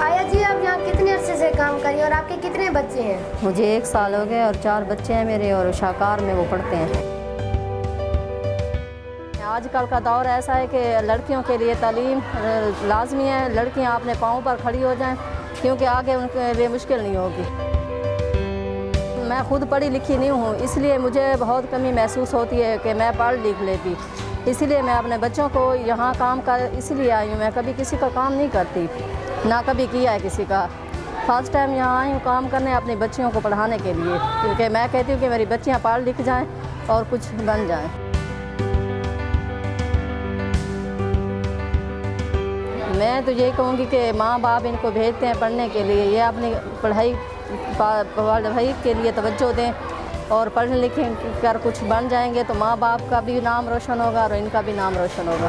آیا جی آپ کے کتنے بچے ہیں؟ مجھے ایک سال ہو گئے اور چار بچے ہیں میرے اور شاکار میں وہ پڑھتے ہیں۔ آج کل کا دور ایسا ہے کہ لڑکیوں کے لیے تعلیم لازمی ہے۔ لڑکیاں اپنے پاؤں پر کھڑی ہو جائیں، کیونکہ آگے ان کے لیے مشکل نہیں ہوگی۔ میں خود پڑھی لکھی نہیں ہوں، اس لیے مجھے بہت کمی محسوس ہوتی ہے کہ میں پڑھ لکھ لیتی۔ اسی لیے میں اپنے بچوں کو یہاں کام کر اس لیے آئی ہوں۔ میں کبھی کسی کا کام نہیں کرتی، نہ کبھی کیا ہے کسی کا۔ فرسٹ ٹائم یہاں آئی ہوں کام کرنے اپنی بچیوں کو پڑھانے کے لیے، کیونکہ میں کہتی ہوں کہ میری بچیاں پڑھ لکھ جائیں اور کچھ بن جائیں۔ میں تو یہی کہوں گی کہ ماں باپ ان کو بھیجتے ہیں پڑھنے کے لیے۔ یہ اپنی پڑھائی پڑھائی کے لیے توجہ دیں۔ اور پڑھ لکھ کر کچھ بن جائیں گے تو ماں باپ کا بھی نام روشن ہوگا اور ان کا بھی نام روشن ہوگا۔